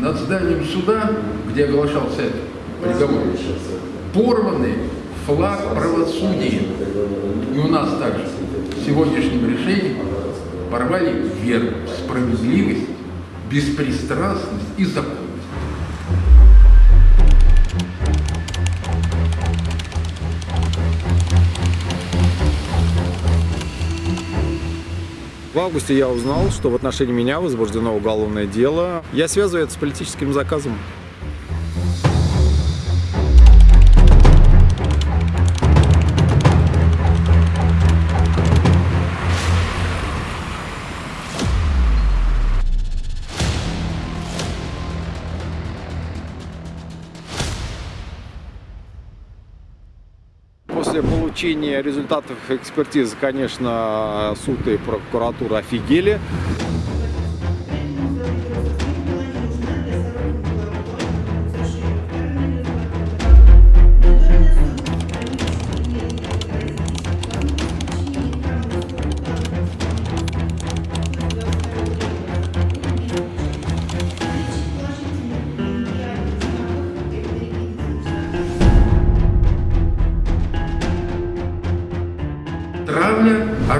над зданием суда, где оглашался приговор, порваны флаг правосудия. И у нас также сегодняшним решением порвали веру, справедливость, беспристрастность и законность. В августе я узнал, что в отношении меня возбуждено уголовное дело. Я связываю это с политическим заказом. После получения результатов экспертизы, конечно, суд и прокуратура офигели.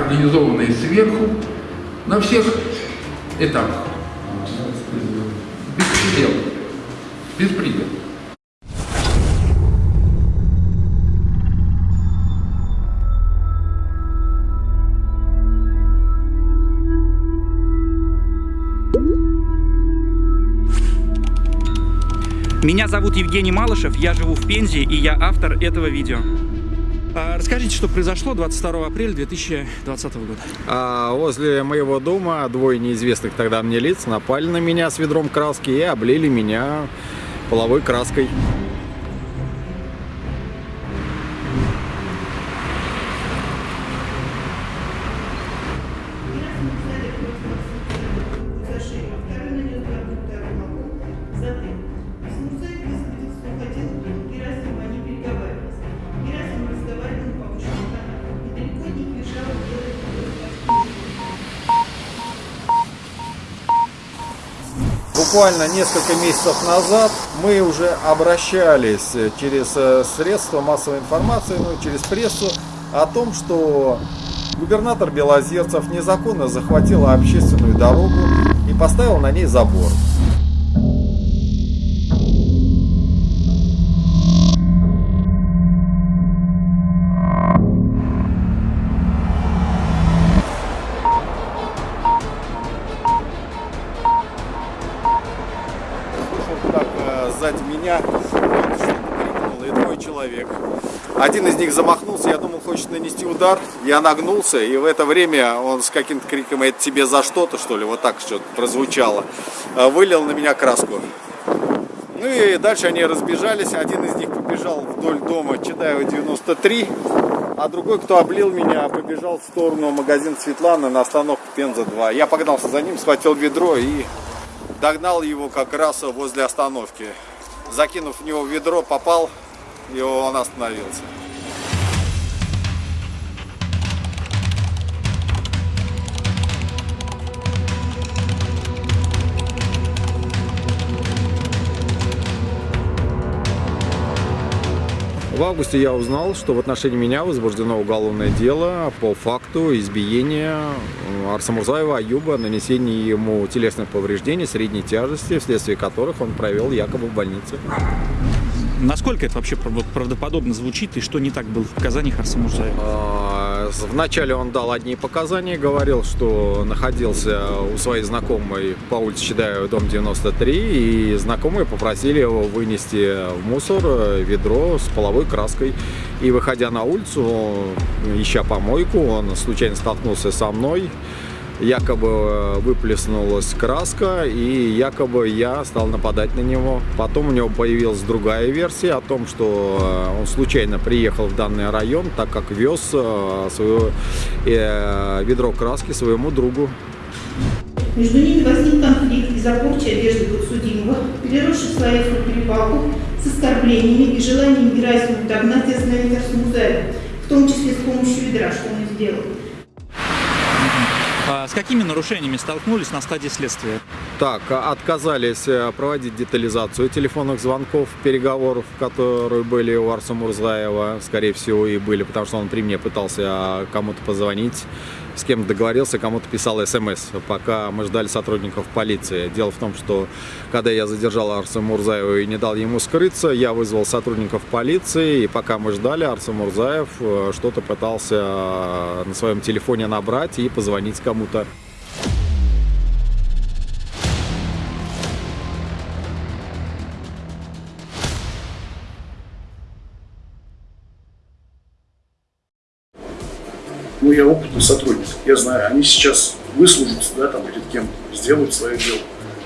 Травля, организованная сверху, на всех этапах. Беспредел. Беспредел. Меня зовут Евгений Малышев, я живу в Пензе, и я автор этого видео. А, Расскажите, что произошло 22 апреля 2020 года. А возле моего дома двое неизвестных тогда мне лиц напали на меня с ведром краски и облили меня половой краской. Буквально несколько месяцев назад мы уже обращались через э, средства массовой информации, ну, через прессу, о том, что губернатор Белозерцев незаконно захватил общественную дорогу и поставил на ней забор. Один из них замахнулся, я думал, хочет нанести удар. Я нагнулся, и в это время он с каким-то криком «Это тебе за что-то, что ли?» Вот так что-то прозвучало. Э, Вылил на меня краску. Ну и дальше они разбежались. Один из них побежал вдоль дома Чедаева 93, а другой, кто облил меня, побежал в сторону магазина Светланы на остановку Пенза 2. Я погнался за ним, схватил ведро и догнал его как раз возле остановки. Закинув в него ведро, попал, и он остановился. В августе я узнал, что в отношении меня возбуждено уголовное дело по факту избиения Арсамурзаева Аюба, нанесения ему телесных повреждений средней тяжести, вследствие которых он провел якобы в больнице. Насколько это вообще прав- правдоподобно звучит, и что не так было в показаниях Арсена Мурзаева? А, Вначале он дал одни показания, говорил, что находился у своей знакомой по улице Чедаева, дом 93, и знакомые попросили его вынести в мусор э, ведро с половой краской. И выходя на улицу, ища помойку, он случайно столкнулся со мной, якобы э, выплеснулась краска, и якобы я стал нападать на него. Потом у него появилась другая версия о том, что э, он случайно приехал в данный район, так как вез э, свое ведро краски своему другу. Между ними возник конфликт из-за порчи одежды подсудимого, переросший в словесную перепалку с оскорблениями и желанием Герасимова догнать и остановить Арсена Музаева, в том числе с помощью ведра, что он и сделал. А с какими нарушениями столкнулись на стадии следствия? Так, а, отказались э, проводить детализацию телефонных звонков, переговоров, которые были у Арса Мурзаева, скорее всего, и были, потому что он при мне пытался а, кому-то позвонить, с кем договорился, кому-то писал смс, пока мы ждали сотрудников полиции. Дело в том, что когда я задержал Арса Мурзаева и не дал ему скрыться, я вызвал сотрудников полиции, и пока мы ждали, Арса Мурзаев э, что-то пытался э, на своем телефоне набрать и позвонить кому-то. Ну, я опытный сотрудник, я знаю, они сейчас выслужатся, да, там, перед кем сделают свое дело,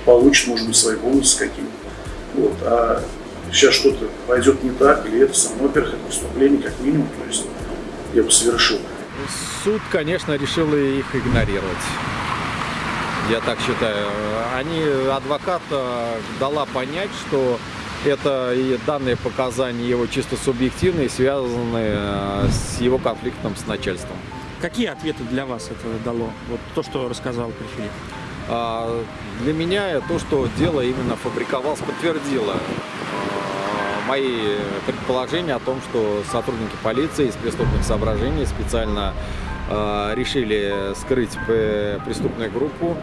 получат, может быть, свои бонусы какие-то. Вот. А сейчас что-то пойдет не так, или это само, во-первых, это преступление, как минимум, то есть я бы совершил. Суд, конечно, решил их игнорировать. Я так считаю. Они, адвокат дала понять, что это и данные показания его чисто субъективные, связанные э, с его конфликтом с начальством. Какие ответы для вас это дало? Вот то, что рассказал Прихилев. А для меня то, что дело именно фабриковалось, подтвердило а, мои предположения о том, что сотрудники полиции из преступных соображений специально а, решили скрыть преступную группу,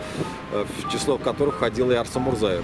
в число которых входил и Арса Мурзаев.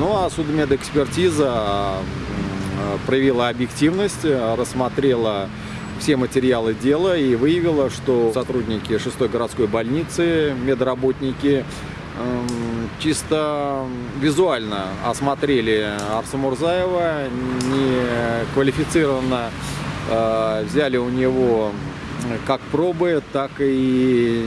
Ну а судмедэкспертиза м, проявила объективность, э, рассмотрела все материалы дела и выявила, что сотрудники 6 городской больницы, медработники эм, чисто визуально осмотрели Арса Мурзаева, не квалифицированно э, взяли у него как пробы, так и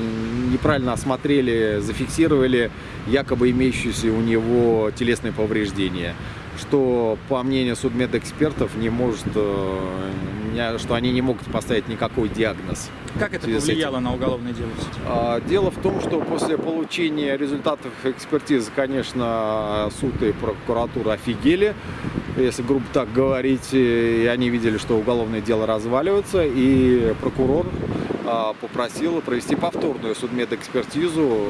неправильно осмотрели, зафиксировали якобы имеющиеся у него телесные повреждения, что, по мнению судмедэкспертов, не может, э, что они не могут поставить никакой диагноз. Как это повлияло на уголовное дело? А, Дело в том, что после получения результатов экспертизы, конечно, суд и прокуратура офигели, если грубо так говорить, и они видели, что уголовное дело разваливается, и прокурор а, попросил провести повторную судмедэкспертизу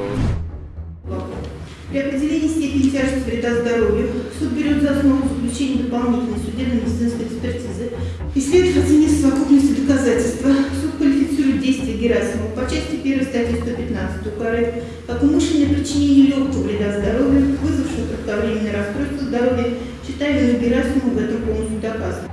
При определении степени тяжести вреда здоровью суд берет за основу заключение дополнительной судебно-медицинской экспертизы. И следует оценить совокупность доказательства. Суд квалифицирует действия Герасимова по части 1 статьи 115 УК РФ как умышленное причинение легкого вреда здоровью, вызвавшее кратковременное расстройство здоровья, считая вину Герасимова в этом полностью доказано.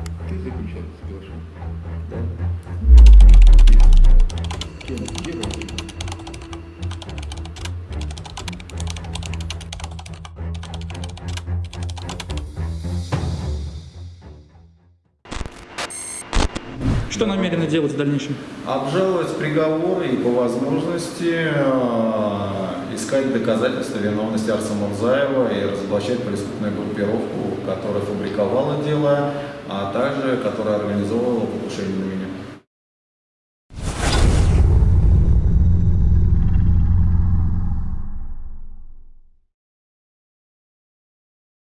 Что намерены делать в дальнейшем? обжаловать приговор и по возможности э, искать доказательства виновности Арса Мурзаева и разоблачать преступную группировку, которая фабриковала дело, а также которая организовывала покушение на меня.